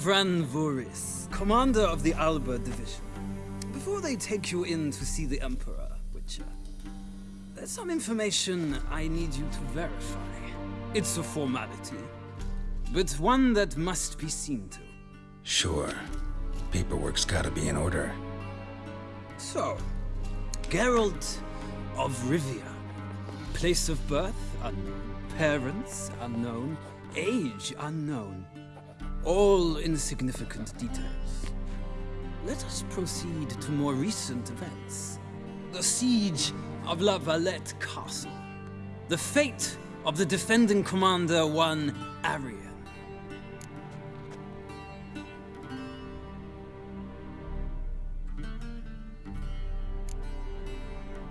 Vran Voorhis, commander of the Alba Division. Before they take you in to see the Emperor, Witcher, there's some information I need you to verify. It's a formality, but one that must be seen to. Sure. Paperwork's gotta be in order. So, Geralt of Rivia. Place of birth unknown. Parents unknown. Age unknown. All insignificant details. Let us proceed to more recent events. The siege of La Valette Castle. The fate of the defending commander, one Aryan.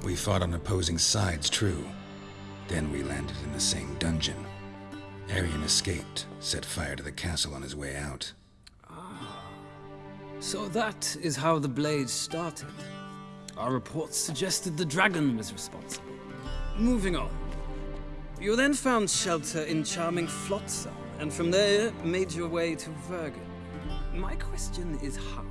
We fought on opposing sides, true. Then we landed in the same dungeon. Arian escaped, set fire to the castle on his way out. Ah. So that is how the blaze started. Our reports suggested the dragon was responsible. Moving on. You then found shelter in charming Flotsam, and from there made your way to Vergen. My question is how?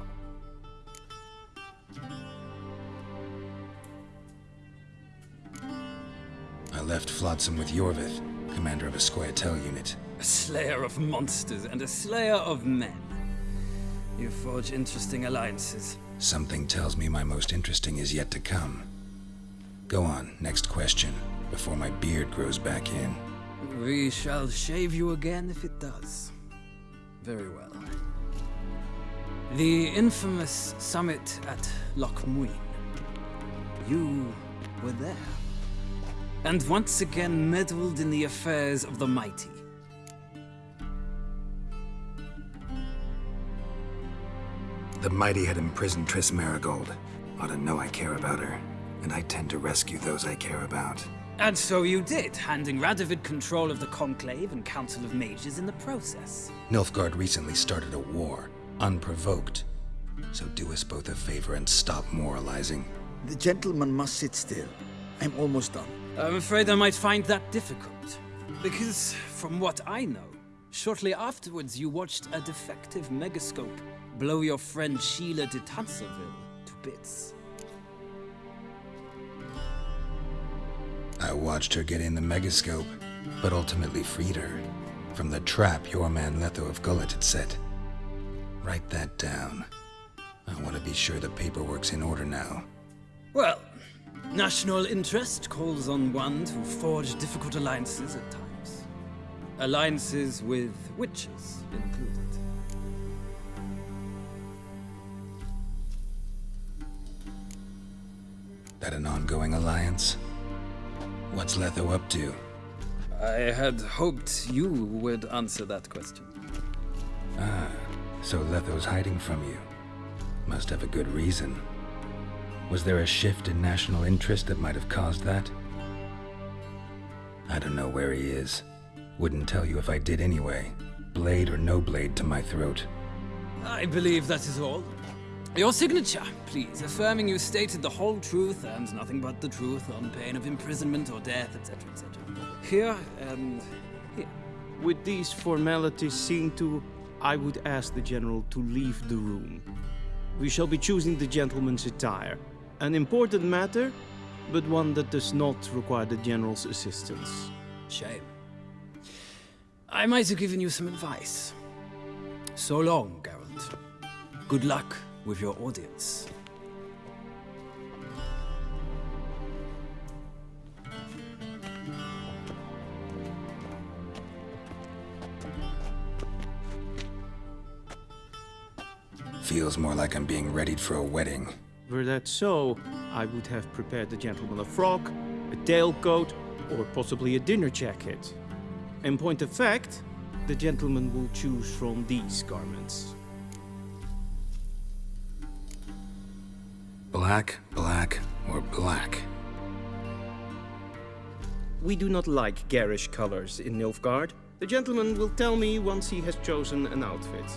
I left Flotsam with Iorveth, commander of a Scoia'tael unit. A slayer of monsters and a slayer of men. You forge interesting alliances. Something tells me my most interesting is yet to come. Go on, next question, before my beard grows back in. We shall shave you again if it does. Very well. The infamous summit at Loch Muin. You were there. And once again meddled in the affairs of the mighty. The mighty had imprisoned Triss Merigold. Ought to know I care about her, and I tend to rescue those I care about. And so you did, handing Radovid control of the Conclave and Council of Mages in the process. Nilfgaard recently started a war, unprovoked. So do us both a favor and stop moralizing. The gentleman must sit still. I'm almost done. I'm afraid I might find that difficult. Because, from what I know, shortly afterwards you watched a defective megascope blow your friend Síle de Tansarville to bits. I watched her get in the megascope, but ultimately freed her from the trap your man Letho of Gulet had set. Write that down. I want to be sure the paperwork's in order now. Well, national interest calls on one to forge difficult alliances at times. Alliances with witches included. That an ongoing alliance? What's Letho up to? I had hoped you would answer that question. Ah, so Letho's hiding from you. Must have a good reason. Was there a shift in national interest that might have caused that? I don't know where he is. Wouldn't tell you if I did anyway. Blade or no blade to my throat. I believe that is all. Your signature, please, affirming you stated the whole truth and nothing but the truth on pain of imprisonment or death, etc., etc. Here and here. With these formalities seen to, I would ask the General to leave the room. We shall be choosing the gentleman's attire. An important matter, but one that does not require the General's assistance. Shame. I might have given you some advice. So long, Geralt. Good luck with your audience. Feels more like I'm being readied for a wedding. Were that so, I would have prepared the gentleman a frock, a tailcoat, or possibly a dinner jacket. In point of fact, the gentleman will choose from these garments. Black, black, or black? We do not like garish colors in Nilfgaard. The gentleman will tell me once he has chosen an outfit.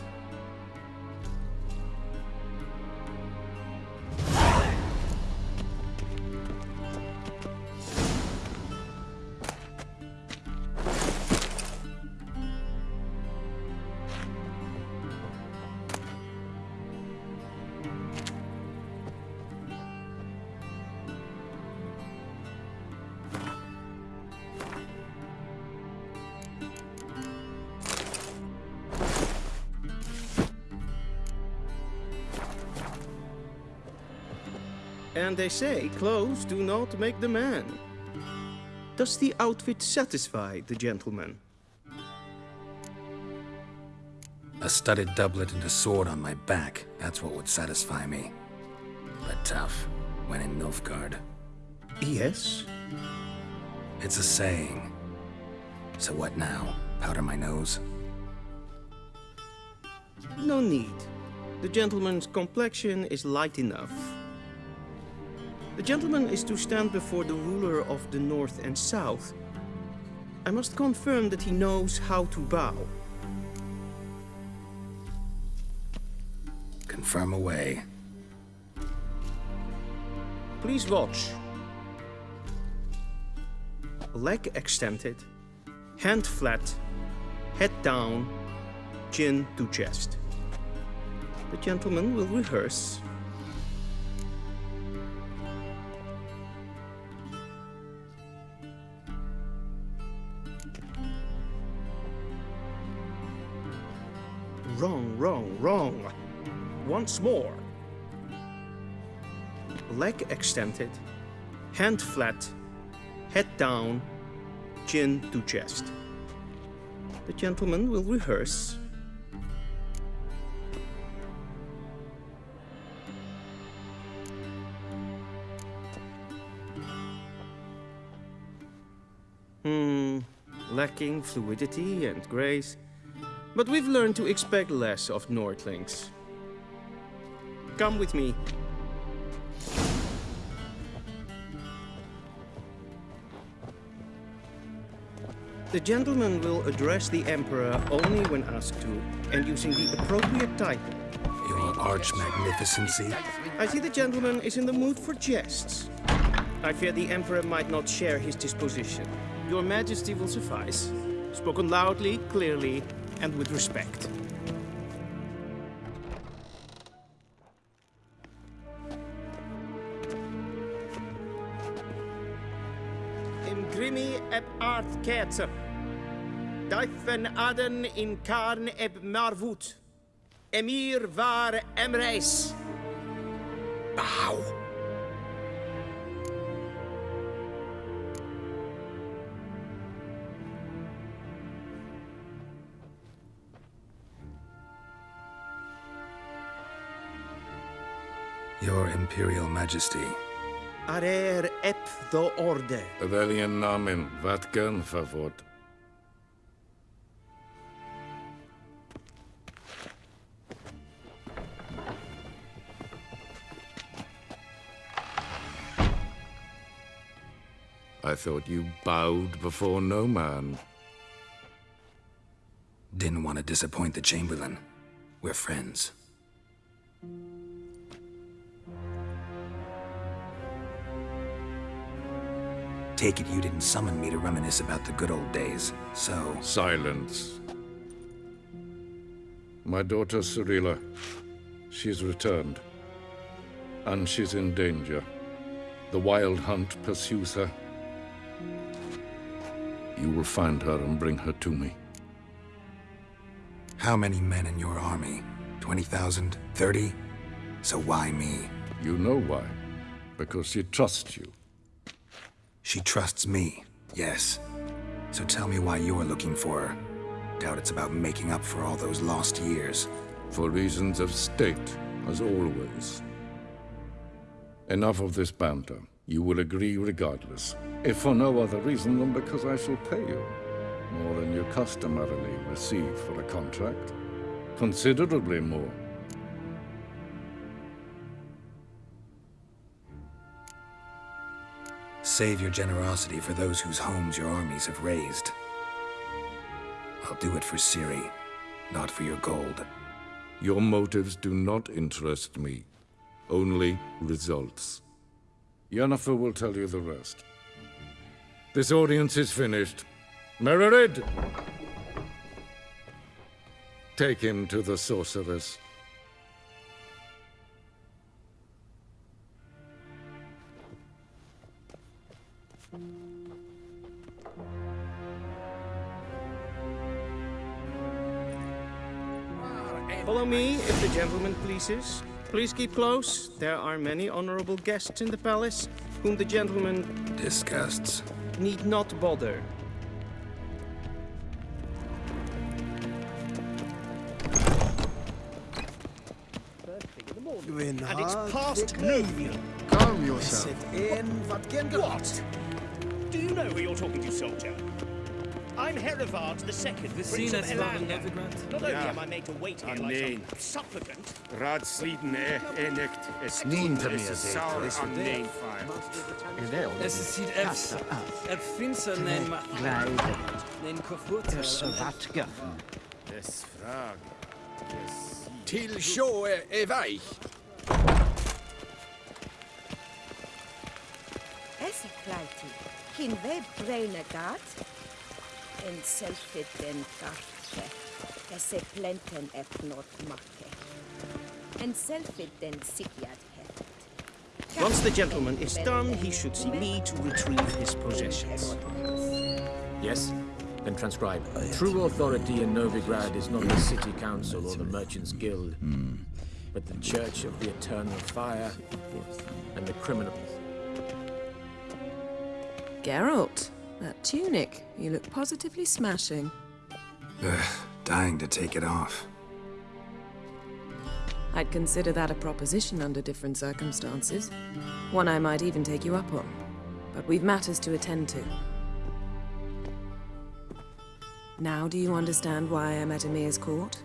And they say clothes do not make the man. Does the outfit satisfy the gentleman? A studded doublet and a sword on my back, that's what would satisfy me. But tough, when in Nilfgaard. Yes. It's a saying. So what now? Powder my nose? No need. The gentleman's complexion is light enough. The gentleman is to stand before the ruler of the North and South. I must confirm that he knows how to bow. Confirm away. Please watch. Leg extended, hand flat, head down, chin to chest. The gentleman will rehearse. Wrong, wrong, wrong. Once more. Leg extended, hand flat, head down, chin to chest. The gentleman will rehearse. Hmm, lacking fluidity and grace. But we've learned to expect less of Nordlings. Come with me. The gentleman will address the Emperor only when asked to, and using the appropriate title. Your arch magnificency? I see the gentleman is in the mood for jests. I fear the Emperor might not share his disposition. Your Majesty will suffice. Spoken loudly, clearly, and with respect. Im grimi eb art ketzer. Daifen aden in karn eb marvut. Emhyr var Emreis. Bow! Imperial Majesty, Arer ep the orde. Welchen Namen? Wat gern verwort? I thought you bowed before no man. didn't want to disappoint the Chamberlain. We're friends. Take it you didn't summon me to reminisce about the good old days, so... Silence. My daughter Cirilla, she's returned. And she's in danger. The Wild Hunt pursues her. You will find her and bring her to me. How many men in your army? 20,000? 30? So why me? You know why. Because she trusts you. She trusts me, yes. So tell me why you're looking for her. Doubt it's about making up for all those lost years. For reasons of state, as always. Enough of this banter. You will agree regardless. If for no other reason than because I shall pay you. More than you customarily receive for a contract. Considerably more. Save your generosity for those whose homes your armies have razed. I'll do it for Ciri, not for your gold. Your motives do not interest me. Only results. Yennefer will tell you the rest. This audience is finished. Mererid! Take him to the sorceress. Follow me, if the gentleman pleases. Please keep close. There are many honorable guests in the palace whom the gentleman... Disgusts. need not bother. And it's past noon. Calm yourself. What? Do you know who you're talking to, soldier? I'm Hereward the Second, Prince Seen of as love in Elander. Novigrad? Not only Ja. am I made to wait here Ah, like nee. some supplicant, Radsliden er enigt es Niet te es meer is zeker, sour is on het name fire. Es ist hit Evs. Et finser nein ma... Glijden, Nein kofurta. tussen wat geffen. Des frag. Des Till sjå är weich. Esse klaiti, kin ve brene gat, en selfit den garfe, esse plenten epnot make, en selfit den sigjad hefet. Once the gentleman is done, he should see me to retrieve his possessions. Yes? Then transcribe. True authority in Novigrad is not the city council or the merchants guild, but the church of the eternal fire and the criminals. Geralt, that tunic. You look positively smashing. Ugh, dying to take it off. I'd consider that a proposition under different circumstances. One I might even take you up on. But we've matters to attend to. Now do you understand why I'm at Emhyr's court?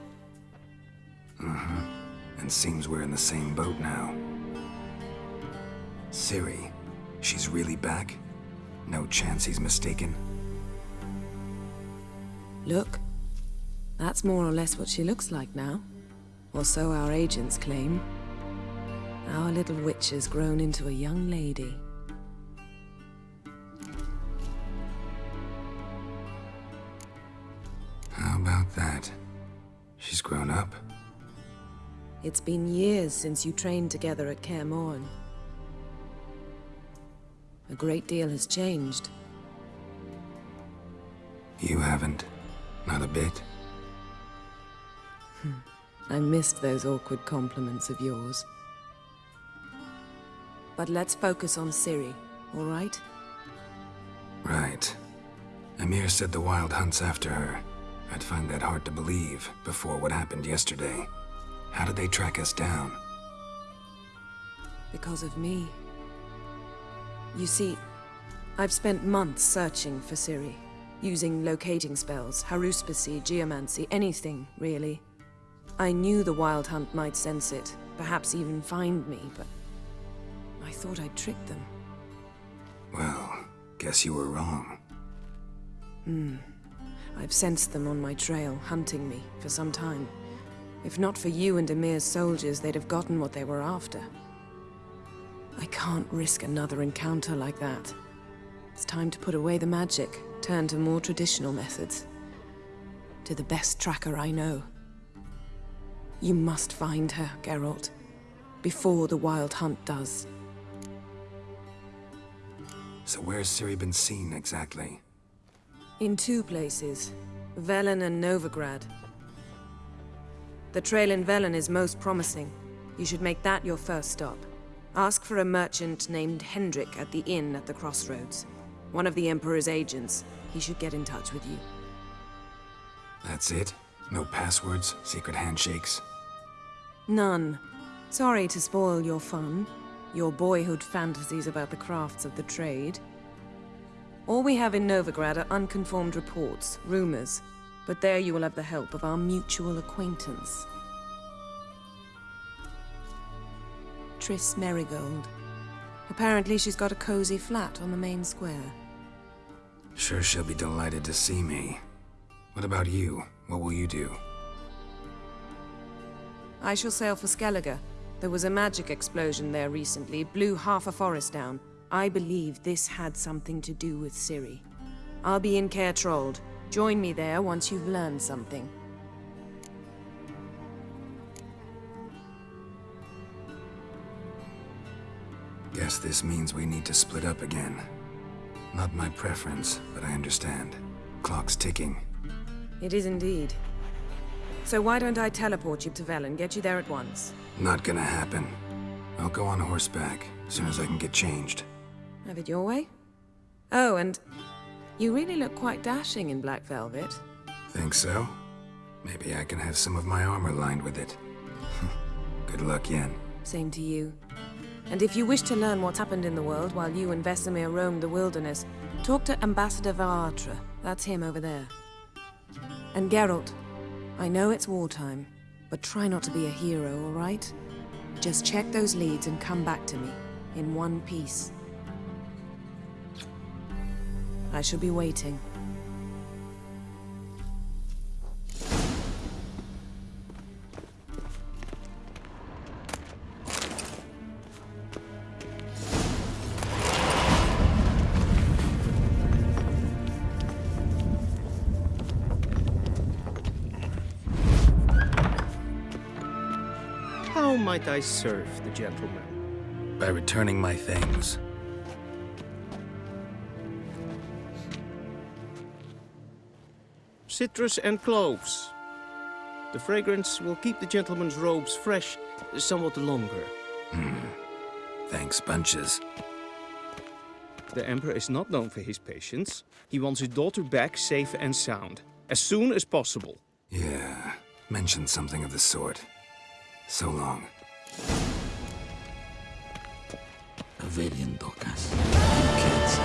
Mm-hmm. And seems we're in the same boat now. Ciri, she's really back? No chance he's mistaken? Look. That's more or less what she looks like now. Or so our agents claim. Our little witch has grown into a young lady. How about that? She's grown up? It's been years since you trained together at Kaer Morhen. A great deal has changed. You haven't. Not a bit. Hmm. I missed those awkward compliments of yours. But let's focus on Ciri, all right? Right. Emhyr said the Wild hunts after her. I'd find that hard to believe before what happened yesterday. How did they track us down? Because of me. You see, I've spent months searching for Ciri, using locating spells, haruspicy, geomancy, anything, really. I knew the Wild Hunt might sense it, perhaps even find me, but I thought I'd tricked them. Well, guess you were wrong. Hmm. I've sensed them on my trail, hunting me, for some time. If not for you and Emhyr's soldiers, they'd have gotten what they were after. I can't risk another encounter like that. It's time to put away the magic, turn to more traditional methods. To the best tracker I know. You must find her, Geralt. Before the Wild Hunt does. So where's Ciri been seen exactly? In two places, Velen and Novigrad. The trail in Velen is most promising. You should make that your first stop. Ask for a merchant named Hendrik at the inn at the crossroads. One of the Emperor's agents. He should get in touch with you. That's it? No passwords? Secret handshakes? None. Sorry to spoil your fun, your boyhood fantasies about the crafts of the trade. All we have in Novigrad are unconformed reports, rumors, but there you will have the help of our mutual acquaintance. Triss Merigold. Apparently she's got a cozy flat on the main square. Sure she'll be delighted to see me. What about you? What will you do? I shall sail for Skellige. There was a magic explosion there recently, blew half a forest down. I believe this had something to do with Ciri. I'll be in Kaer Trolde. Join me there once you've learned something. This means we need to split up again. Not my preference, but I understand. Clock's ticking. It is indeed. So why don't I teleport you to Velen, get you there at once? Not gonna happen. I'll go on horseback, as soon as I can get changed. Have it your way? Oh, and you really look quite dashing in black velvet. Think so? Maybe I can have some of my armor lined with it. Good luck, Yen. Same to you. And if you wish to learn what's happened in the world while you and Vesemir roamed the wilderness, talk to Ambassador var Attre. That's him over there. And Geralt, I know it's wartime, but try not to be a hero, all right? Just check those leads and come back to me, in one piece. I shall be waiting. Might I serve the gentleman? By returning my things. Citrus and cloves. The fragrance will keep the gentleman's robes fresh somewhat longer. Hmm. Thanks, bunches. The Emperor is not known for his patience. He wants his daughter back safe and sound, as soon as possible. Yeah, mentioned something of the sort. So long. Avelian Dokas. Kids.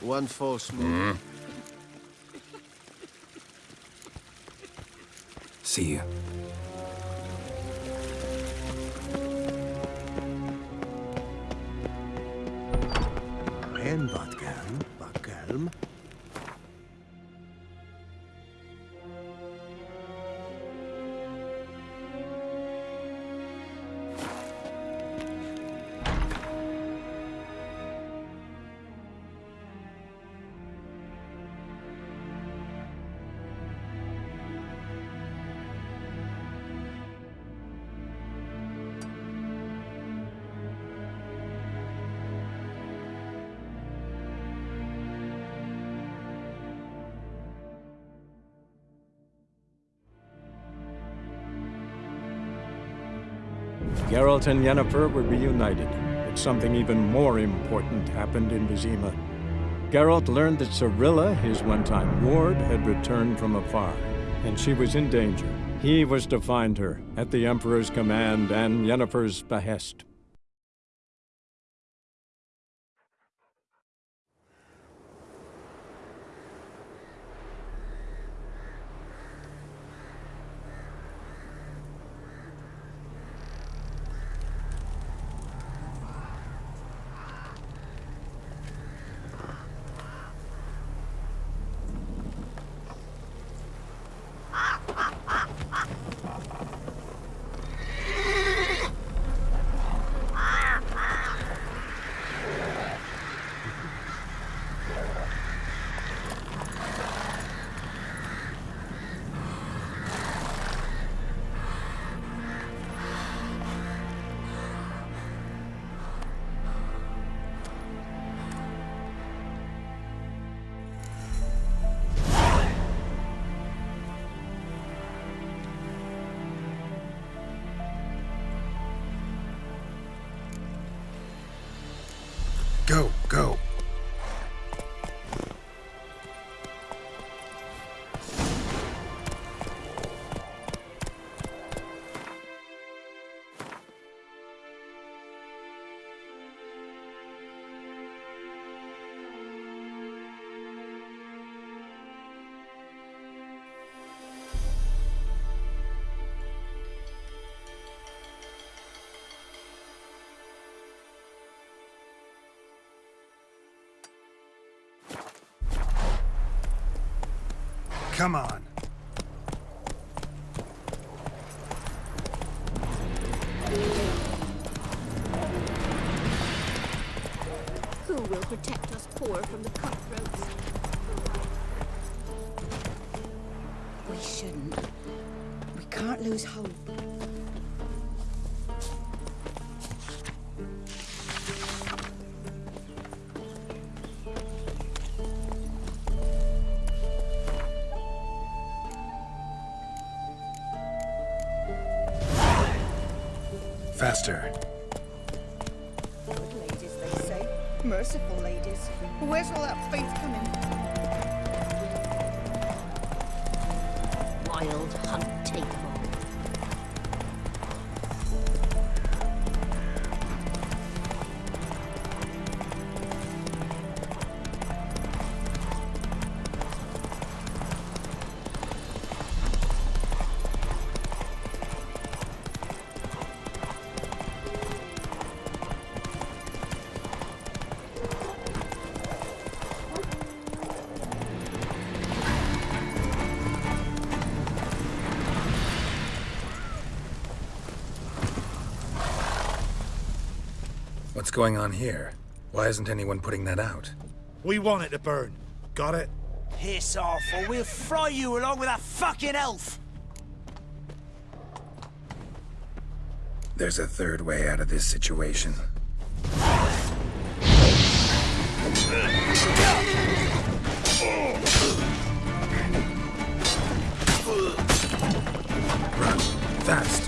One false move. Mm-hmm. See you. En wat kalm, Geralt and Yennefer were reunited, but something even more important happened in Vizima. Geralt learned that Cirilla, his one-time ward, had returned from afar, and she was in danger. He was to find her, at the Emperor's command and Yennefer's behest. Go, go. Come on. Who will protect us poor from the cutthroats? We shouldn't. We can't lose hope. Faster. Good ladies, they say. Merciful ladies. Where's all that faith coming? What's going on here? Why isn't anyone putting that out? We want it to burn. Got it? Piss off, or we'll fry you along with that fucking elf! There's a third way out of this situation. Run. Fast.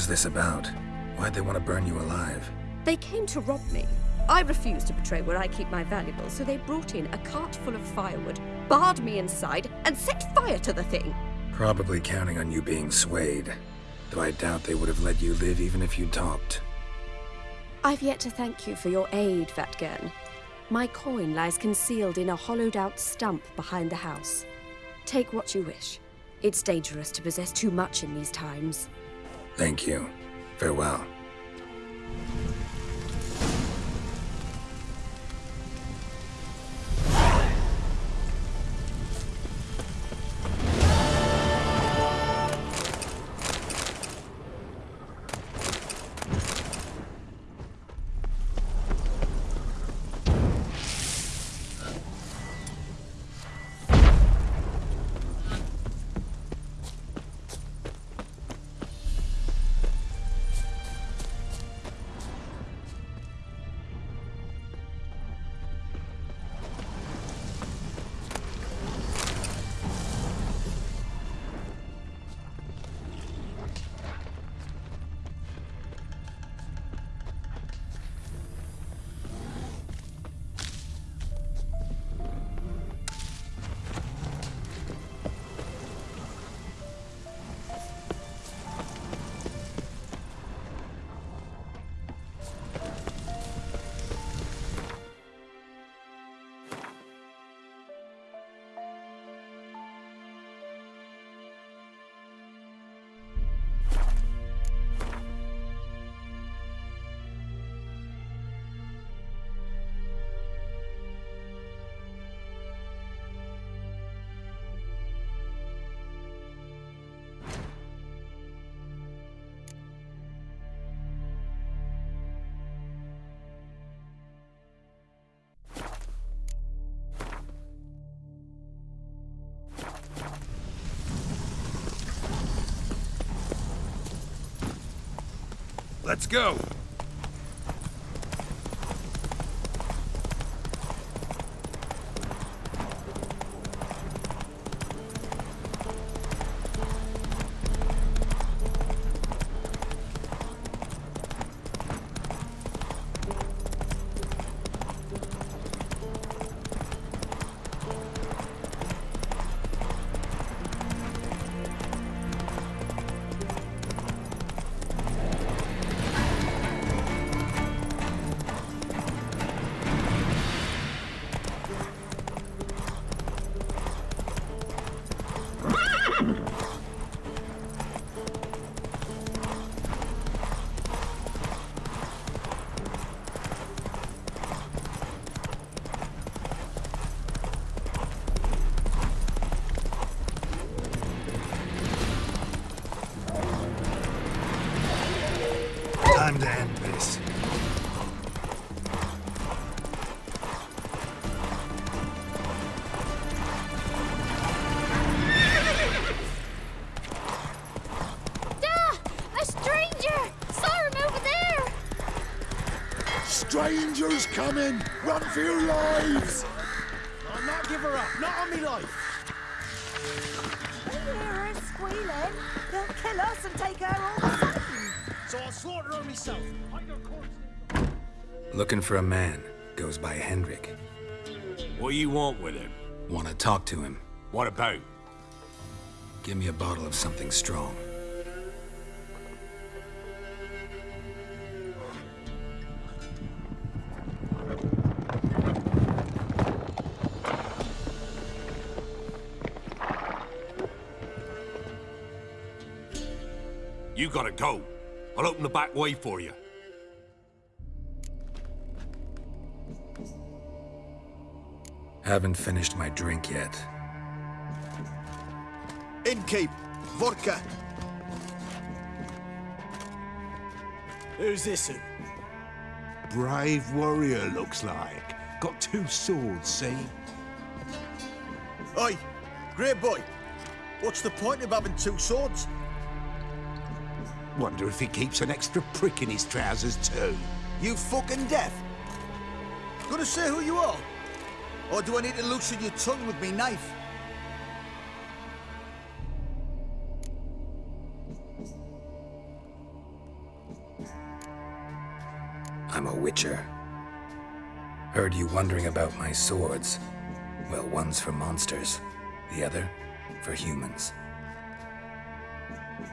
Was this about? Why'd they want to burn you alive? They came to rob me. I refused to betray where I keep my valuables, so they brought in a cart full of firewood, barred me inside, and set fire to the thing. Probably counting on you being swayed. Though I doubt they would have let you live even if you talked. I've yet to thank you for your aid, Vatt'ghern. My coin lies concealed in a hollowed-out stump behind the house. Take what you wish. It's dangerous to possess too much in these times. Thank you. Farewell. Let's go. Coming! Run for your lives! I'll not give her up. Not on me life. We hear her squealing. They'll kill us and take her all the same. So I'll slaughter her myself. Hide her corpse. Looking for a man. Goes by Hendrik. What do you want with him? Want to talk to him. What about? Give me a bottle of something strong. You gotta go. I'll open the back way for you. Haven't finished my drink yet. Innkeep, vodka. Who's this? Who? Brave warrior, looks like. Got two swords, see? Oi, great boy. What's the point of having two swords? Wonder if he keeps an extra prick in his trousers, too. You fucking deaf. Gonna say who you are? Or do I need to loosen your tongue with me knife? I'm a witcher. Heard you wondering about my swords. Well, one's for monsters, the other for humans.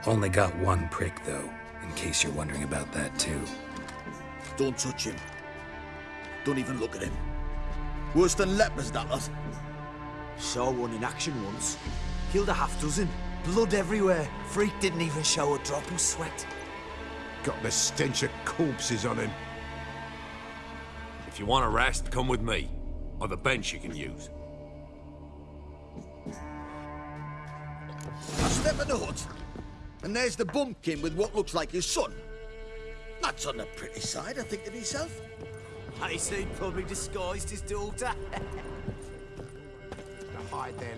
Only got one prick, though, in case you're wondering about that, too. Don't touch him. Don't even look at him. Worse than lepers, that lot. Saw one in action once. Killed a half dozen. Blood everywhere. Freak didn't even show a drop of sweat. Got the stench of corpses on him. If you want a rest, come with me. Or the bench you can use. I step in the hut, and there's the bumpkin with what looks like his son. That's on the pretty side, I think to myself. I see probably disguised his daughter. hide their...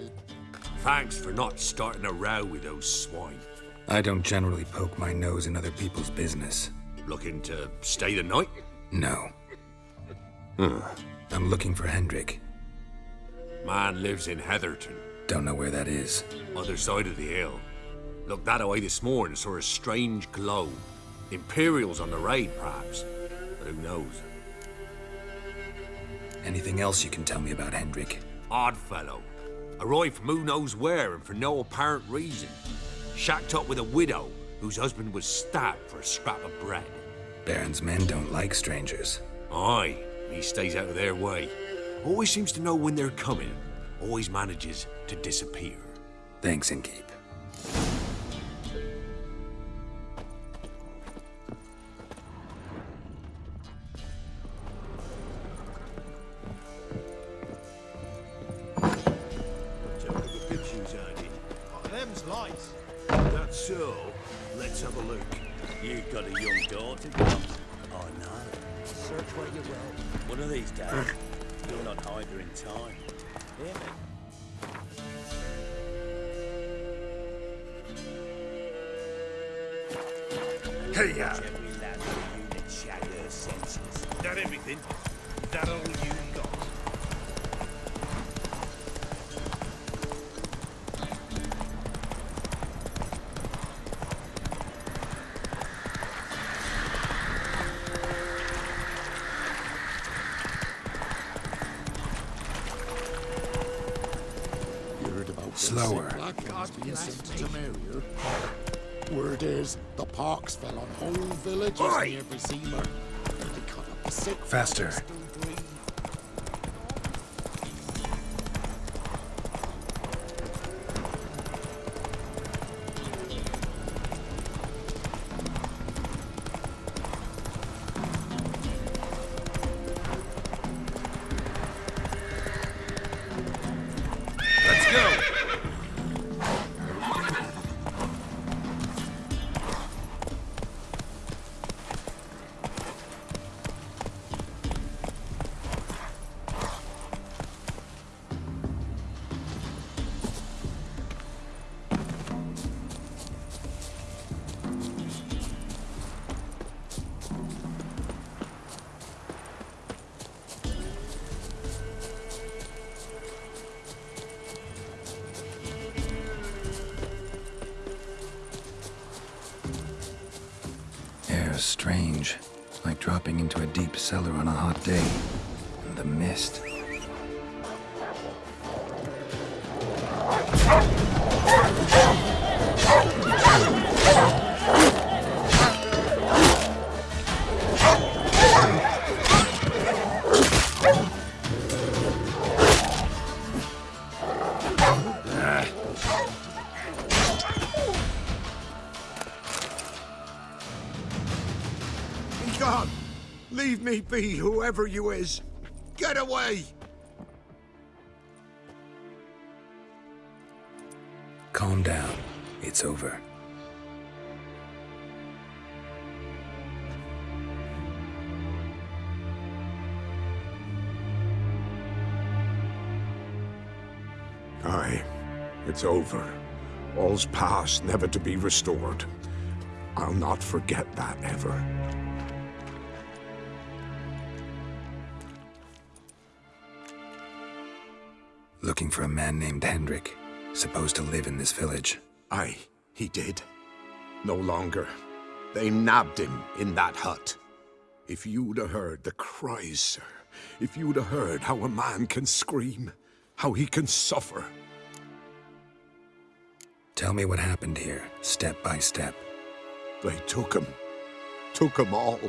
Thanks for not starting a row with those swine. I don't generally poke my nose in other people's business. Looking to stay the night? No. Huh. I'm looking for Hendrik. Man lives in Heatherton. Don't know where that is. Other side of the hill. Looked that away this morning, saw a strange glow. Imperials on the raid, perhaps. But who knows? Anything else you can tell me about Hendrik? Odd fellow. Arrived from who knows where and for no apparent reason. Shacked up with a widow whose husband was stabbed for a scrap of bread. Baron's men don't like strangers. Aye, he stays out of their way. Always seems to know when they're coming. Always manages to disappear. Thanks, Innkeep. Oh, I know. Search where you will. One of these days, you'll not hide her in time. Hear me? Hey, yeah. That everything? That all you To Temeria? Word is, the pox fell on whole villages Oi! near Vizima. They cut up the sick Faster. Deep cellar on a hot day. And the mist. Be, whoever you is! Get away! Calm down. It's over. Aye, it's over. All's past, never to be restored. I'll not forget that ever. Looking for a man named Hendrik, supposed to live in this village. Aye, he did. No longer. They nabbed him in that hut. If you'd have heard the cries, sir, if you'd have heard how a man can scream, how he can suffer. Tell me what happened here, step by step. They took him. Took him all.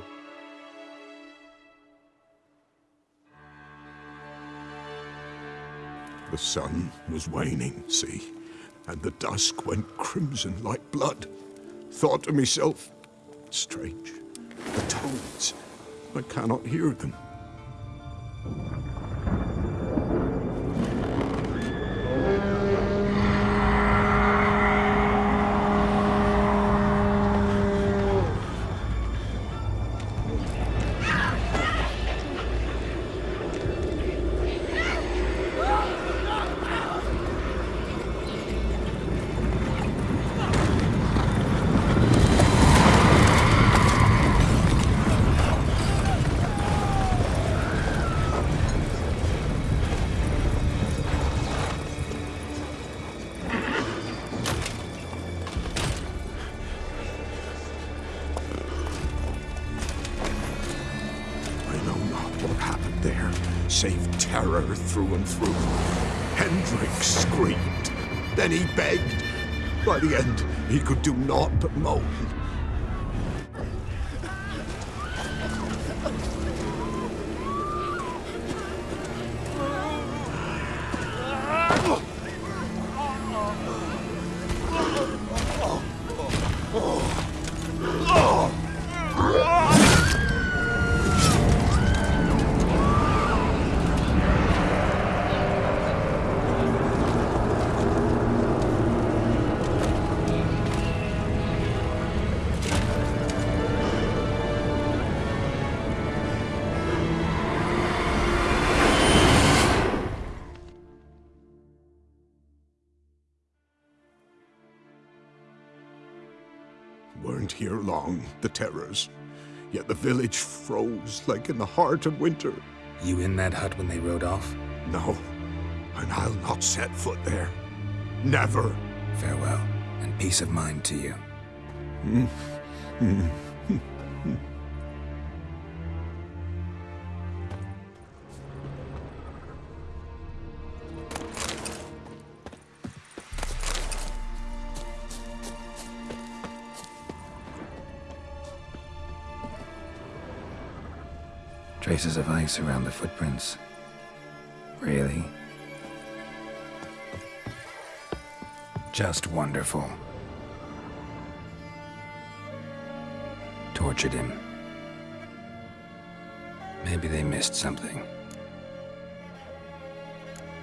The sun was waning, see, and the dusk went crimson like blood. Thought to myself, strange, the toads, I cannot hear them. Through through. Hendrik screamed. Then he begged. By the end, he could do naught but moan. The terrors. Yet the village froze like in the heart of winter. You in that hut when they rode off? No, and I'll not set foot there. Never. Farewell, and peace of mind to you. Mm, mm. Traces of ice around the footprints. Really? Just wonderful. Tortured him. Maybe they missed something.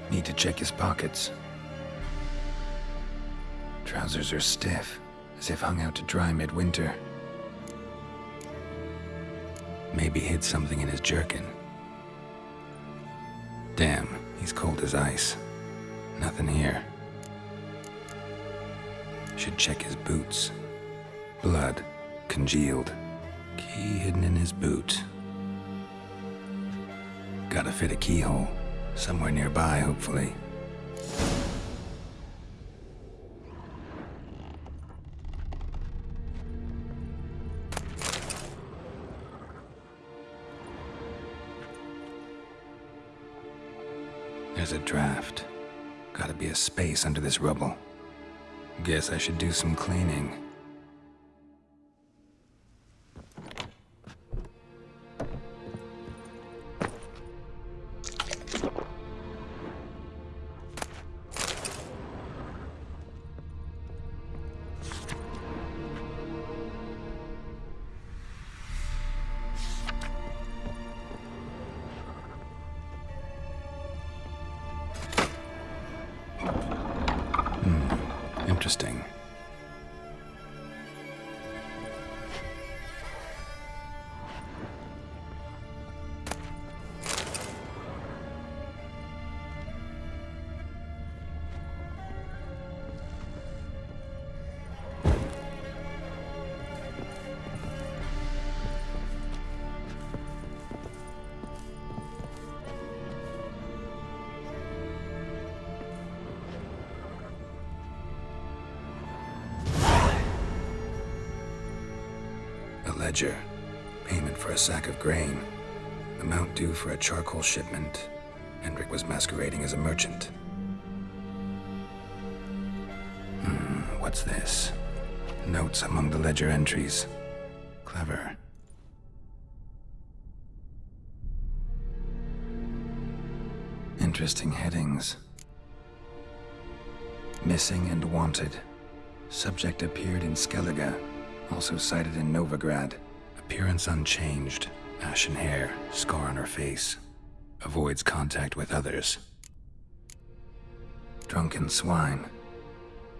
Need to check his pockets. Trousers are stiff, as if hung out to dry midwinter. Maybe hid something in his jerkin. Damn, he's cold as ice. Nothing here. Should check his boots. Blood, congealed. Key hidden in his boot. Gotta fit a keyhole. Somewhere nearby, hopefully. There's a draft. Gotta be a space under this rubble. Guess I should do some cleaning. Sack of grain. Amount due for a charcoal shipment. Hendrik was masquerading as a merchant. Hmm, what's this? Notes among the ledger entries. Clever. Interesting headings. Missing and wanted. Subject appeared in Skellige, also cited in Novigrad. Appearance unchanged. Ashen hair, scar on her face. Avoids contact with others. Drunken swine.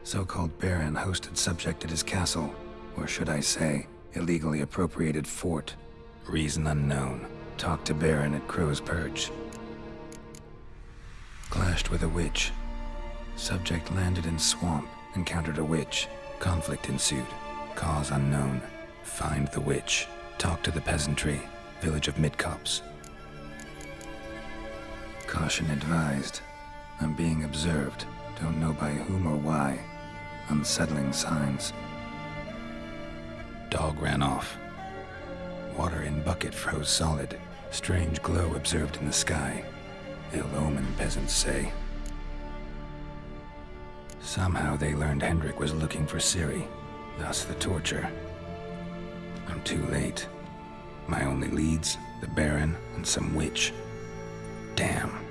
So-called Baron hosted subject at his castle, or should I say, illegally appropriated fort. Reason unknown. Talked to Baron at Crow's Perch. Clashed with a witch. Subject landed in swamp, encountered a witch. Conflict ensued. Cause unknown. Find the witch. Talk to the peasantry. Village of Midcopse. Caution advised. I'm being observed. Don't know by whom or why. Unsettling signs. Dog ran off. Water in bucket froze solid. Strange glow observed in the sky. Ill omen, peasants say. Somehow they learned Hendrik was looking for Ciri, thus the torture. I'm too late. My only leads, the Baron and some witch. Damn.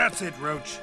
That's it, Roach.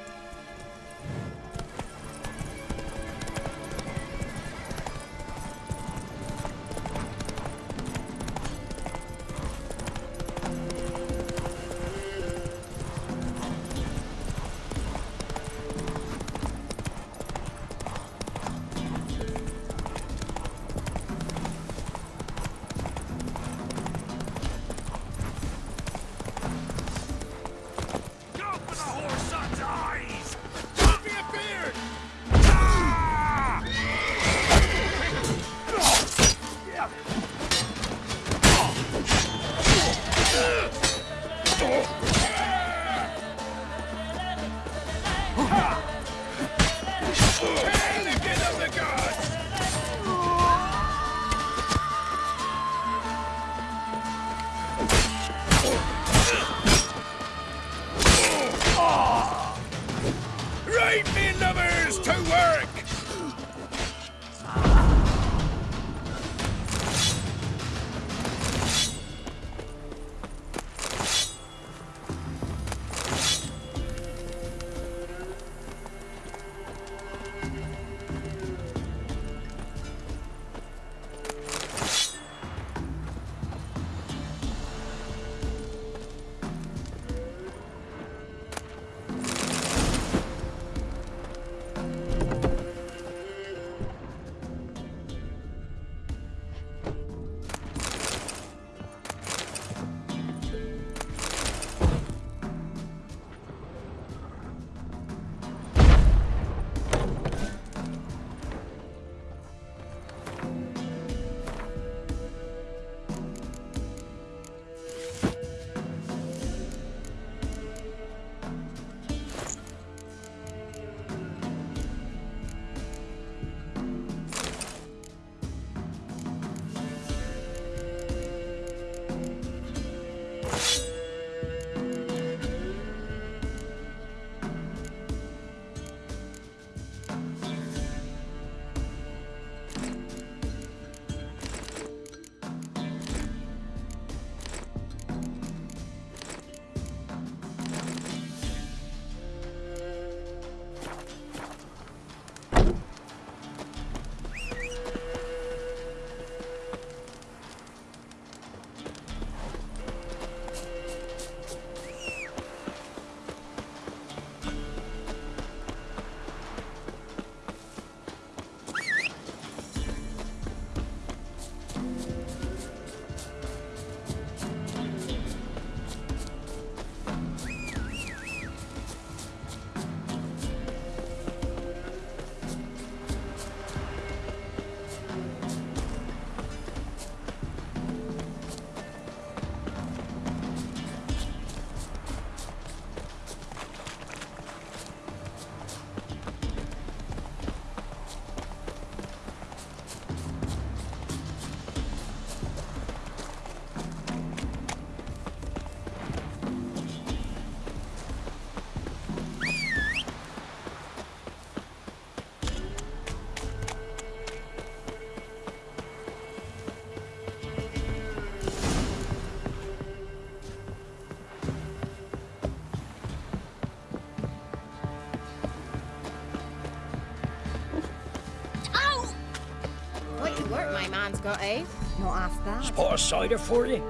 Man's got, eh? Not half bad. Spot of cider for you?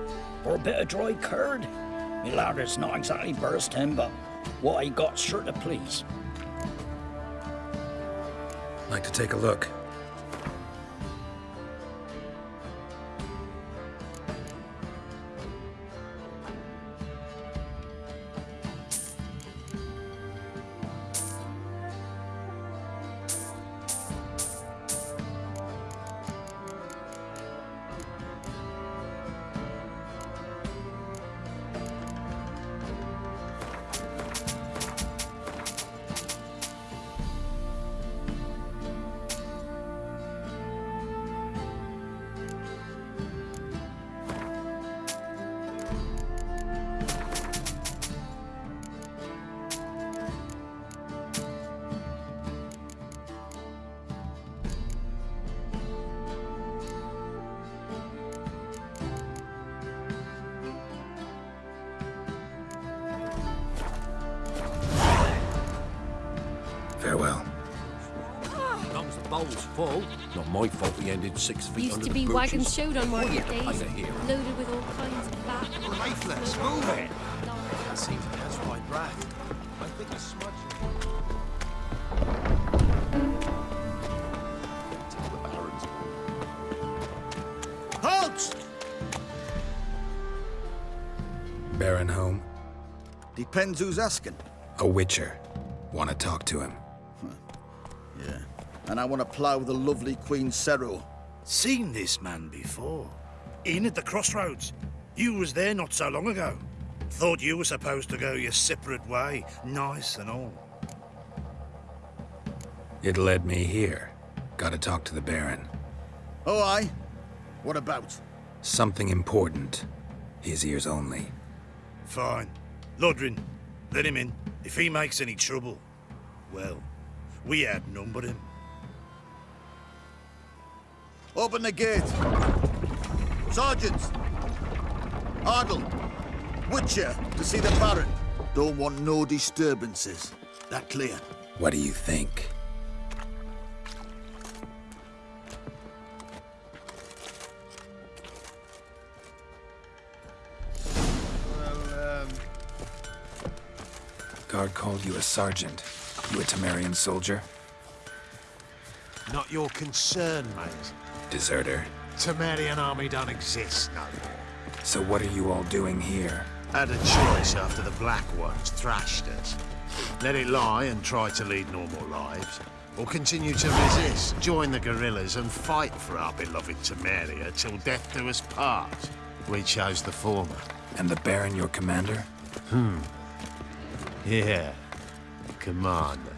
Or a bit of dry curd? Me lad, it's not exactly bursting, but what I got sure to please. Like to take a look. Hole's. Not my fault we ended six feet Used under to be butchers. wagons showed on market Oh, yeah, days, loaded with all kinds of fat. Lifeless, move it! That seems to catch my breath. I think a smudge. Halt! Baron home? Depends who's asking. A witcher. Want to talk to him. Yeah. And I want to plough the lovely Queen Seru. Seen this man before. In at the crossroads. You was there not so long ago. Thought you were supposed to go your separate way, nice and all. It led me here. Gotta talk to the Baron. Oh, aye? What about? Something important. His ears only. Fine. Lodrin, let him in. If he makes any trouble, well, we outnumber him. Open the gate. Sergeants! Ardle! Witcher, to see the Baron. Don't want no disturbances. That clear? What do you think? Well, um... Guard called you a sergeant. You a Temerian soldier? Not your concern, mate. Deserter. Temerian army don't exist no more. So what are you all doing here? Had a choice after the Black Ones thrashed us. Let it lie and try to lead normal lives. Or continue to resist, join the guerrillas and fight for our beloved Temeria till death do us part. We chose the former. And the Baron your commander? Hmm. Yeah. Commander.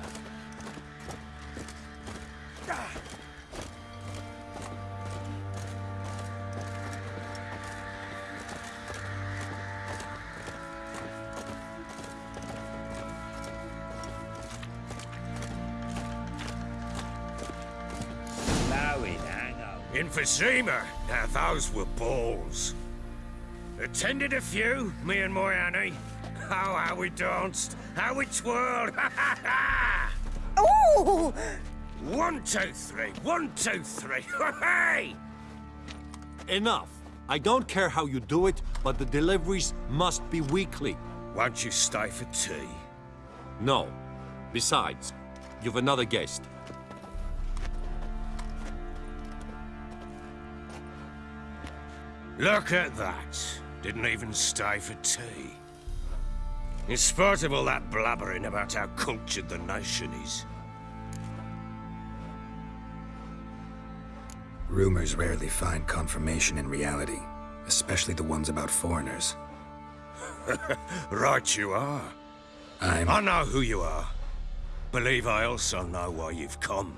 Emphysema. Now those were balls. Attended a few, me and my Annie. Oh, how we danced, how we twirled. Oh! One, two, three. One, two, three. Hey! Enough. I don't care how you do it, but the deliveries must be weekly. Won't you stay for tea? No. Besides, you've another guest. Look at that. Didn't even stay for tea. In spite of all that blabbering about how cultured the nation is. Rumors rarely find confirmation in reality, especially the ones about foreigners. right you are. I'm... I know who you are. Believe I also know why you've come.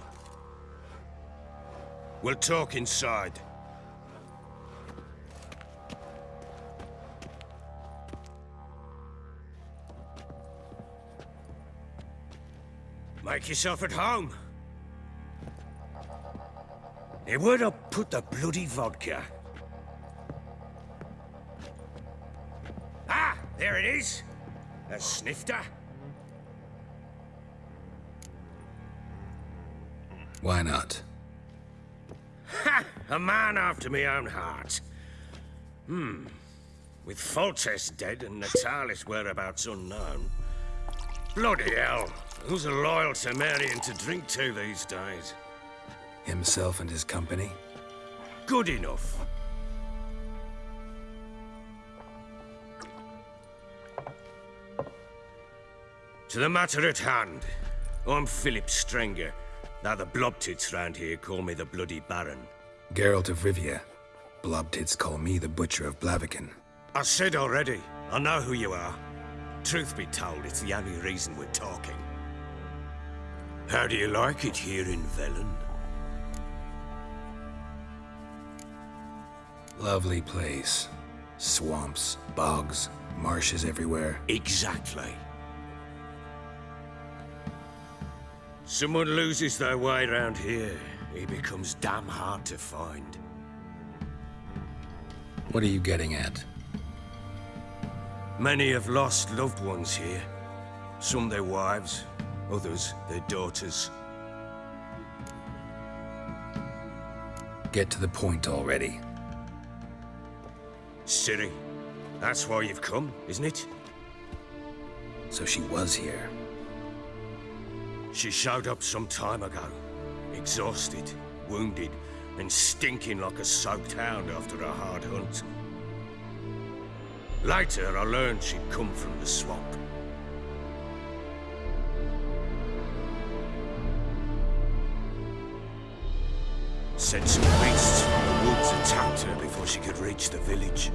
We'll talk inside. Make yourself at home. Hey, where'd I put the bloody vodka? Ah, there it is. A snifter. Why not? Ha! A man after my own heart. Hmm. With Foltest dead and Natalis whereabouts unknown. Bloody hell. Who's a loyal Temerian to drink to these days? Himself and his company? Good enough. To the matter at hand. I'm Phillip Strenger. Now the blobtits round here call me the Bloody Baron. Geralt of Rivia. Blobtits call me the Butcher of Blaviken. I said already, I know who you are. Truth be told, it's the only reason we're talking. How do you like it here in Velen? Lovely place. Swamps, bogs, marshes everywhere. Exactly. Someone loses their way around here, he becomes damn hard to find. What are you getting at? Many have lost loved ones here. Some their wives, others their daughters. get to the point already. Ciri, that's why you've come, isn't it? So she was here. She showed up some time ago. Exhausted, wounded, and stinking like a soaked hound after a hard hunt. Later, I learned she'd come from the swamp. Sent some beasts from the woods attacked her before she could reach the village.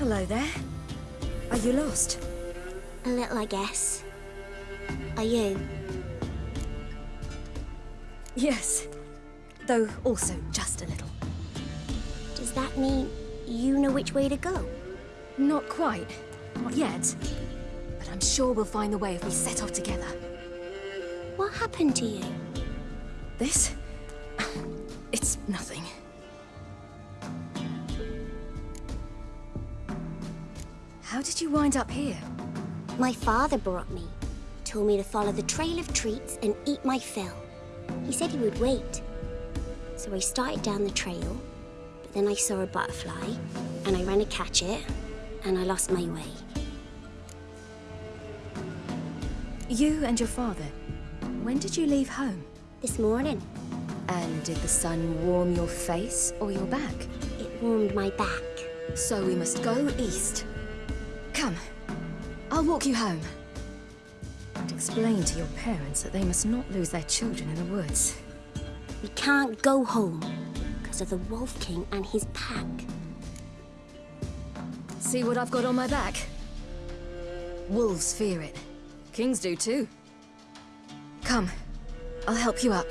Hello there. Are you lost? A little, I guess. Are you? Yes. Though also just a little. Does that mean you know which way to go? Not quite. Not yet. But I'm sure we'll find the way if we set off together. What happened to you? This? It's nothing. Did you wind up here? My father brought me. Told me to follow the trail of treats and eat my fill. He said he would wait. So I started down the trail, but then I saw a butterfly, and I ran to catch it, and I lost my way. You and your father. When did you leave home? This morning. And did the sun warm your face or your back? It warmed my back. So we must go east. I'll walk you home. And explain to your parents that they must not lose their children in the woods. We can't go home because of the Wolf King and his pack. See what I've got on my back? Wolves fear it. Kings do too. Come. I'll help you up.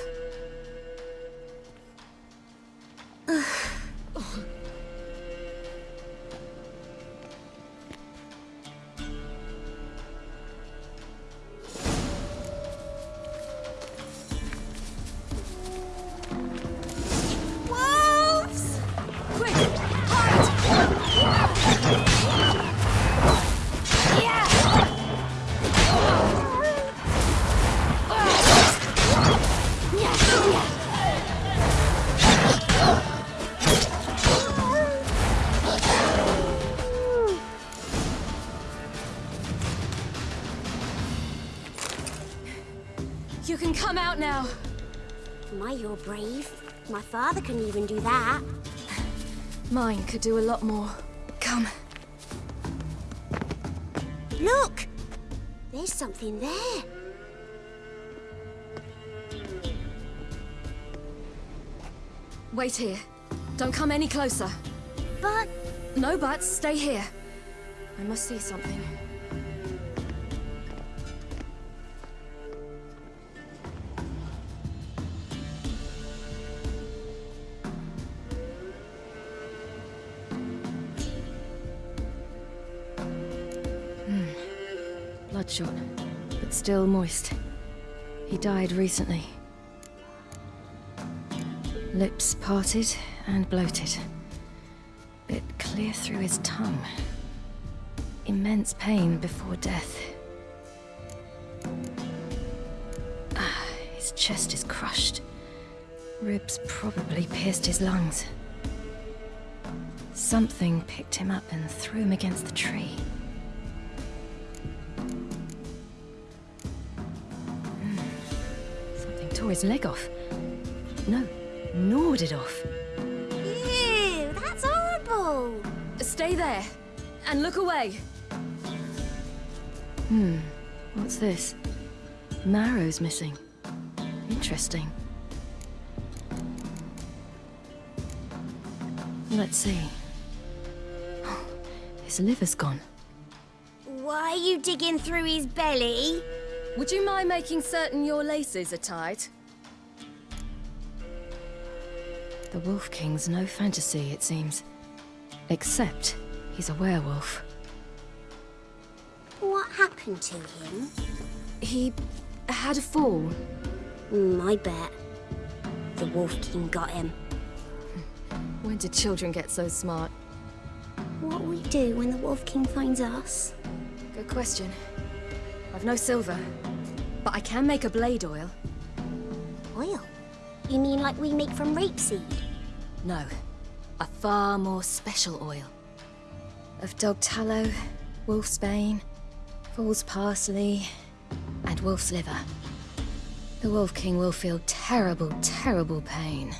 My father couldn't even do that. Mine could do a lot more. Come. Look! There's something there. Wait here. Don't come any closer. But... No buts. Stay here. I must see something. Still moist. He died recently. Lips parted and bloated. Bit clear through his tongue. Immense pain before death. Ah, his chest is crushed. Ribs probably pierced his lungs. Something picked him up and threw him against the tree. Tore his leg off. No, gnawed it off. Ew, that's horrible. Stay there, and look away. Hmm, what's this? Marrow's missing. Interesting. Let's see. His liver's gone. Why are you digging through his belly? Would you mind making certain your laces are tied? The Wolf King's no fantasy, it seems. Except he's a werewolf. What happened to him? He had a fall. Mm, I bet. The Wolf King got him. When did children get so smart? What will we do when the Wolf King finds us? Good question. I've no silver, but I can make a blade oil. Oil? You mean like we make from rapeseed? No, a far more special oil. Of dog tallow, wolf's bane, fool's parsley, and wolf's liver. The Wolf King will feel terrible, terrible pain.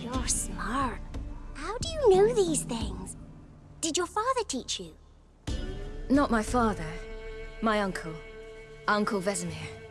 You're smart. How do you know these things? Did your father teach you? Not my father. My uncle. Uncle Vesemir.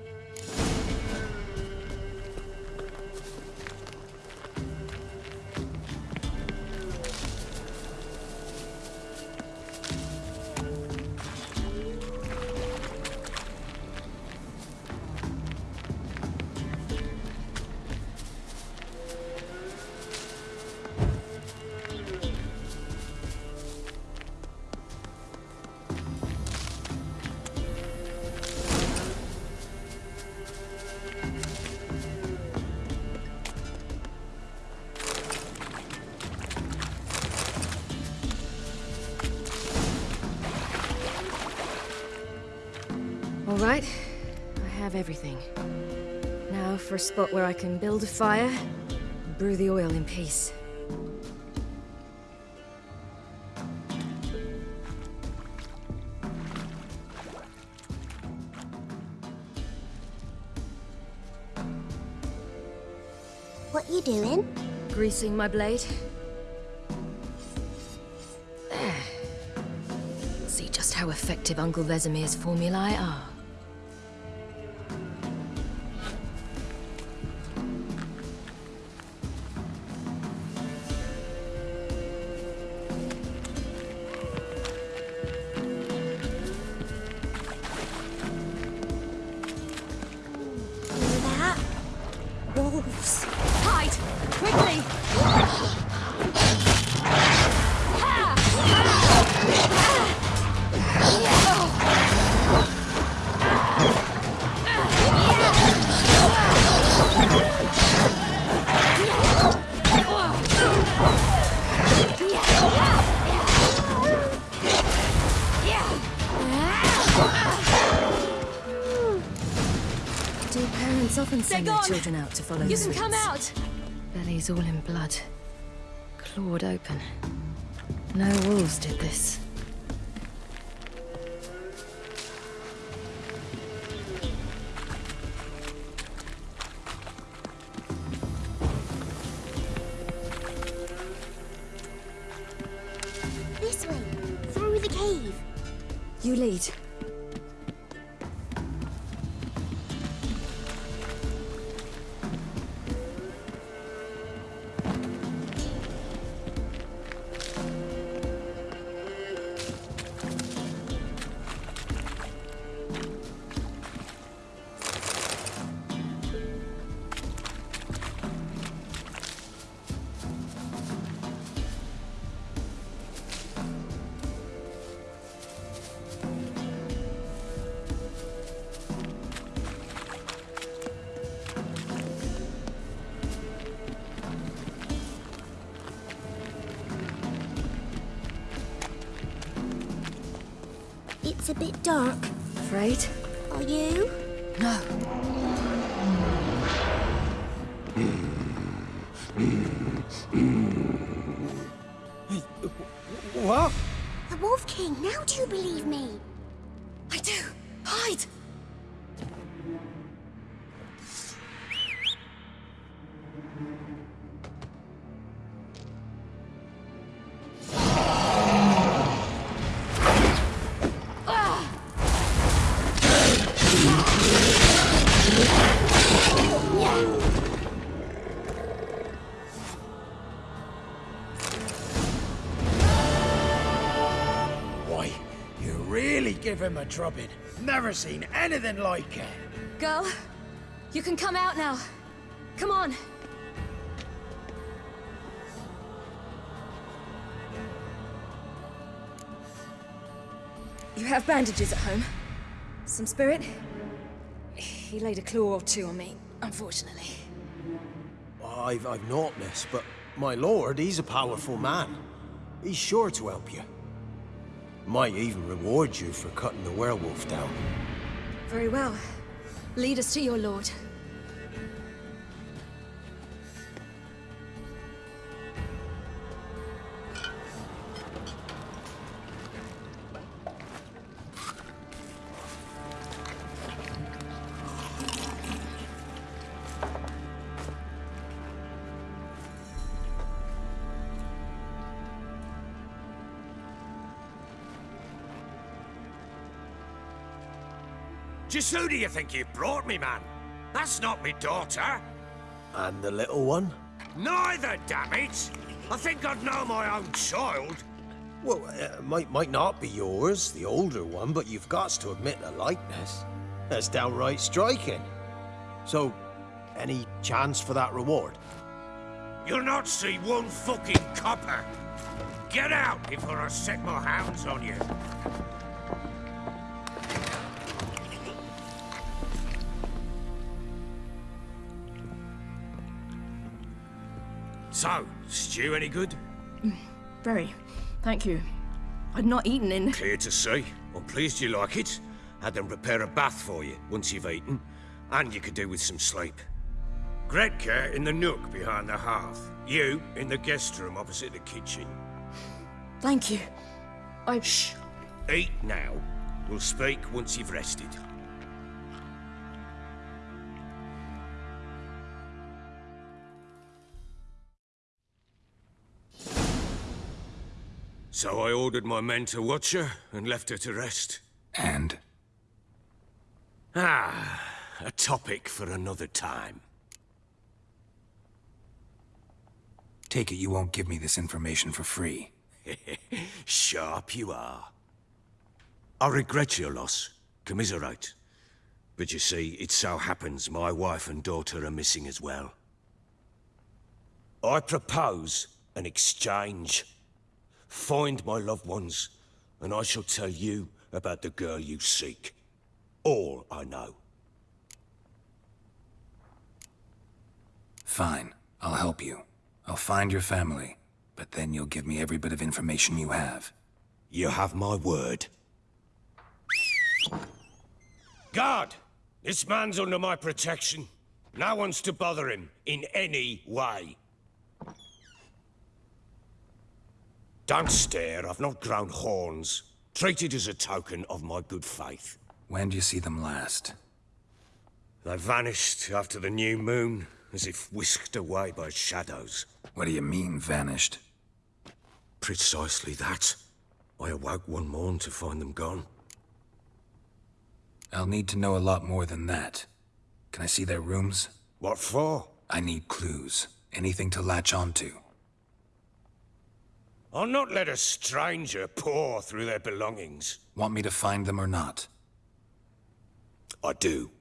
Spot where I can build a fire brew the oil in peace. What you doing? Greasing my blade. See just how effective Uncle Vesemir's formulae are. Follow You the can come out! Belly's all in blood. Clawed open. No wolves did this. This way. Through the cave. You lead. Give him a drubbing. Never seen anything like it. Girl, you can come out now. Come on. You have bandages at home? Some spirit? He laid a claw or two on me, unfortunately. I've, I've not, miss, but my lord, he's a powerful man. He's sure to help you. Might even reward you for cutting the werewolf down. Very well. Lead us to your lord. Just who do you think you've brought me, man? That's not me daughter. And the little one? Neither, damn it! I think I'd know my own child. Well, uh, might might not be yours, the older one, but you've got to admit a likeness. That's downright striking. So, any chance for that reward? You'll not see one fucking copper. Get out before I set my hounds on you. So, stew any good? Mm, very. Thank you. I'd not eaten in... Clear to see. I'm pleased you like it. Had them prepare a bath for you once you've eaten. And you could do with some sleep. Gretka in the nook behind the hearth. You in the guest room opposite the kitchen. Thank you. I... Shh. Eat now. We'll speak once you've rested. So I ordered my men to watch her and left her to rest. And? Ah, a topic for another time. Take it you won't give me this information for free. Sharp you are. I regret your loss. Commiserate. But you see, it so happens my wife and daughter are missing as well. I propose an exchange. Find my loved ones, and I shall tell you about the girl you seek. All I know. Fine. I'll help you. I'll find your family, but then you'll give me every bit of information you have. You have my word. Guard! This man's under my protection. No one's to bother him in any way. Don't stare, I've not grown horns. Treat it as a token of my good faith. When do you see them last? They vanished after the new moon, as if whisked away by shadows. What do you mean, vanished? Precisely that. I awoke one morn to find them gone. I'll need to know a lot more than that. Can I see their rooms? What for? I need clues. Anything to latch onto. I'll not let a stranger pour through their belongings. Want me to find them or not? I do.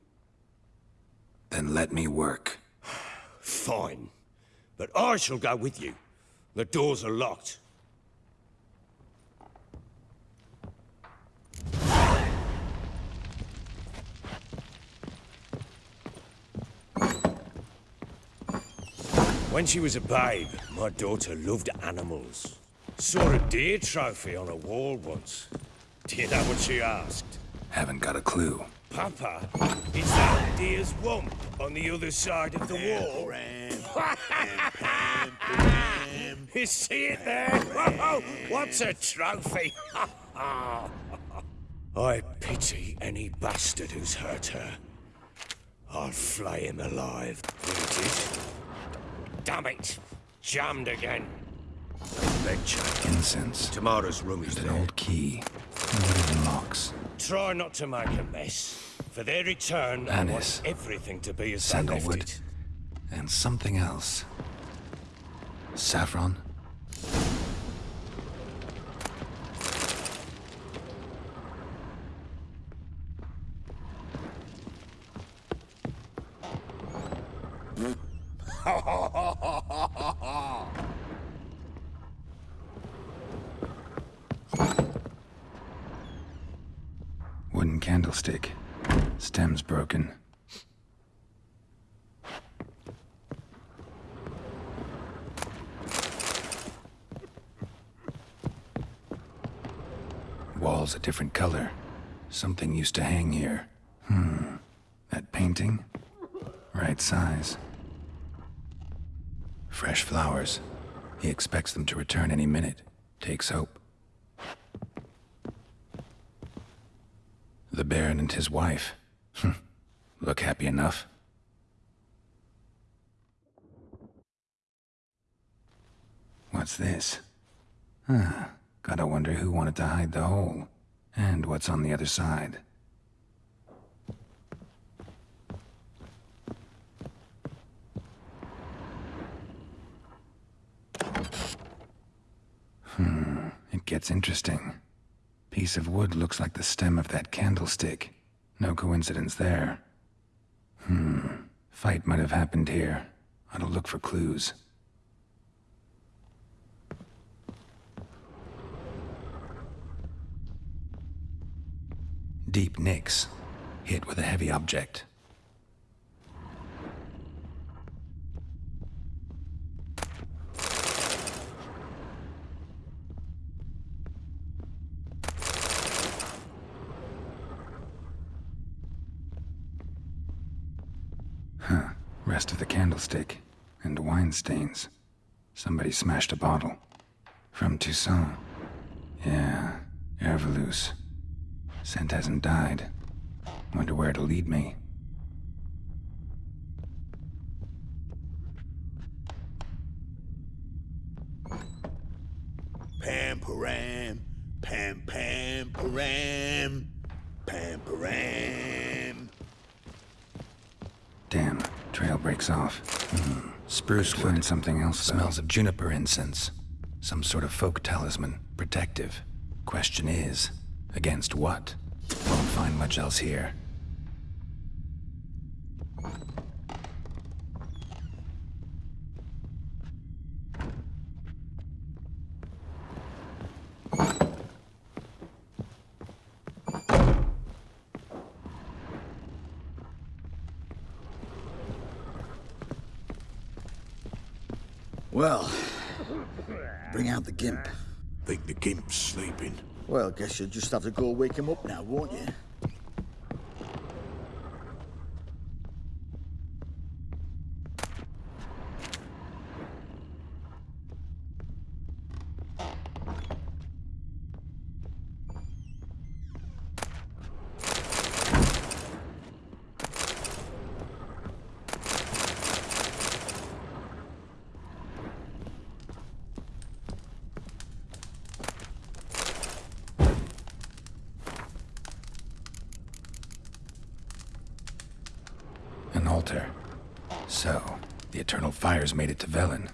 Then let me work. Fine. But I shall go with you. The doors are locked. When she was a babe, my daughter loved animals. Saw a deer trophy on a wall once. Do you know what she asked? Haven't got a clue. Papa, is that deer's wump on the other side of the wall? you see it there? Whoa, what's a trophy? I pity any bastard who's hurt her. I'll flay him alive, booted. Damn it! Jammed again. Incense. Tamara's room is an there. old key. Wooden locks. Try not to make a mess. For their return, Anise, everything to be as sandalwood, and something else. Saffron. Wall's a different color. Something used to hang here. Hmm. That painting? Right size. Fresh flowers. He expects them to return any minute. Takes hope. The Baron and his wife. Hmm. Look happy enough. What's this? Huh. Gotta wonder who wanted to hide the hole. And what's on the other side. Hmm, it gets interesting. Piece of wood looks like the stem of that candlestick. No coincidence there. Hmm, fight might have happened here. I'll look for clues. Deep nicks, hit with a heavy object. Huh. Rest of the candlestick. And wine stains. Somebody smashed a bottle. From Toussaint. Yeah, Erveluce. Scent hasn't died. Wonder where it'll lead me. Pam param, pam pam param, pam param. Damn, trail breaks off. Hmm. Spruce wood. Find something else. though. Smells of juniper incense. Some sort of folk talisman. Protective. Question is, against what? Won't find much else here. Well, bring out the gimp. Think the gimp's sleeping. Well, I guess you'll just have to go wake him up now, won't you? An altar. So, the Eternal Fires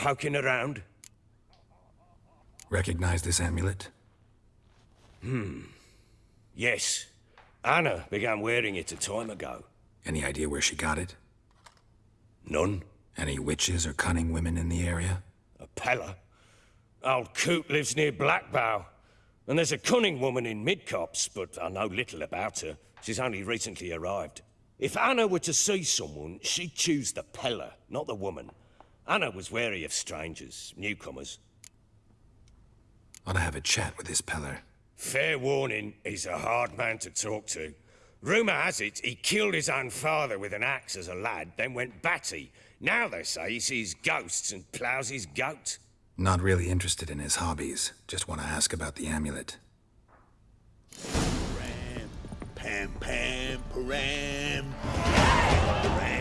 poking around? Recognize this amulet? Hmm. Yes. Anna began wearing it a time ago. Any idea where she got it? None. Any witches or cunning women in the area? A peller. Old Coot lives near Blackbough. And there's a cunning woman in Midcopse, but I know little about her. She's only recently arrived. If Anna were to see someone, she'd choose the peller, not the woman. Anna was wary of strangers, newcomers. Ought to have a chat with this Peller. Fair warning, he's a hard man to talk to. Rumour has it he killed his own father with an axe as a lad, then went batty. Now they say he sees ghosts and ploughs his goat. Not really interested in his hobbies. Just want to ask about the amulet. Ram, Pam, pam, param. Param.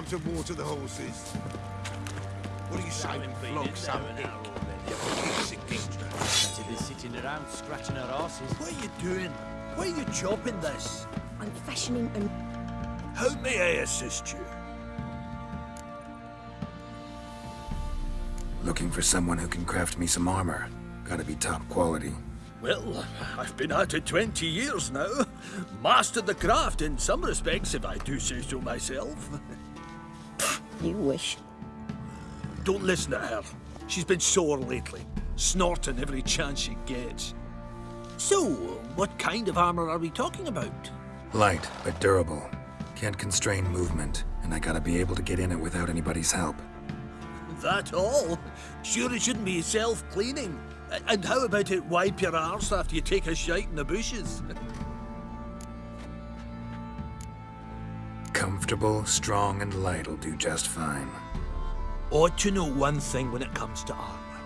Time to water the horses. What do you say? Flog some dick. You piece of geezer. Better be sitting around scratching our asses. What are you doing? Why are you chopping this? I'm fashioning an... How may I assist you? Looking for someone who can craft me some armor. Gotta be top quality. Well, I've been at it 20 years now. Mastered the craft in some respects, if I do say so myself. You wish. Don't listen to her. She's been sore lately, snorting every chance she gets. So, what kind of armor are we talking about? Light, but durable. Can't constrain movement, and I gotta be able to get in it without anybody's help. That all? Sure it shouldn't be self-cleaning. And how about it wipe your arse after you take a shite in the bushes? Comfortable, strong, and light'll do just fine. Ought to know one thing when it comes to armor.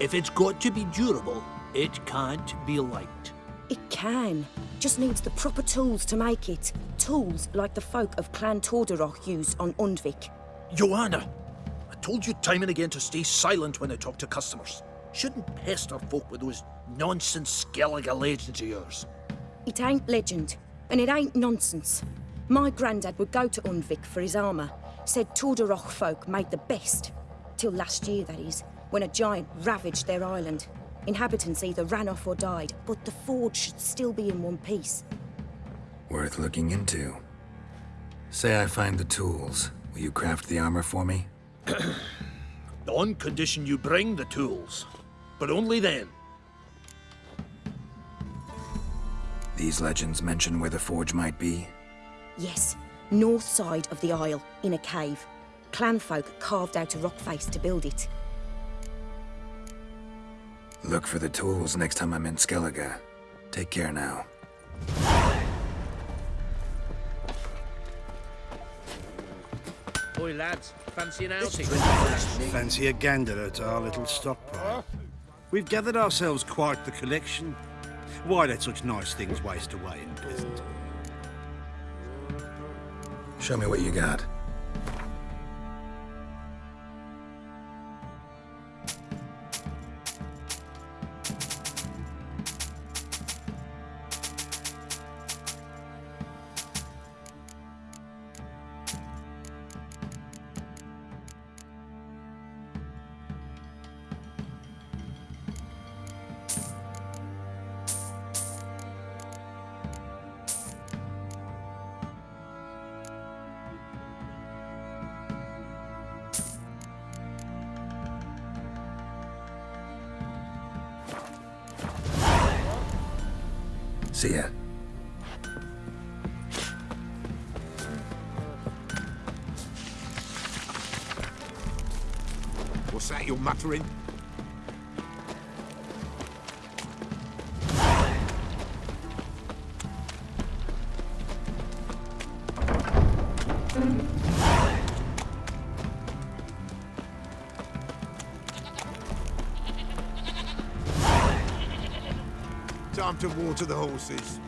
If it's got to be durable, it can't be light. It can. Just needs the proper tools to make it. Tools like the folk of Clan Tordarroch use on Undvik. Yoana, I told you time and again to stay silent when I talk to customers. Shouldn't pester folk with those nonsense Skellige legends of yours. It ain't legend, and it ain't nonsense. My granddad would go to Undvik for his armour. Said Tordarroch folk made the best. Till last year, that is, when a giant ravaged their island. Inhabitants either ran off or died, but the forge should still be in one piece. Worth looking into. Say I find the tools. Will you craft the armor for me? On condition you bring the tools. But only then. These legends mention where the forge might be. Yes, north side of the isle, in a cave. Clanfolk carved out a rock face to build it. Look for the tools next time I'm in Skellige. Take care now. Boy, lads, fancy an outing? Fancy a gander at our little stockpile. We've gathered ourselves quite the collection. Why let such nice things waste away in Pleasant? Show me what you got. To the horses.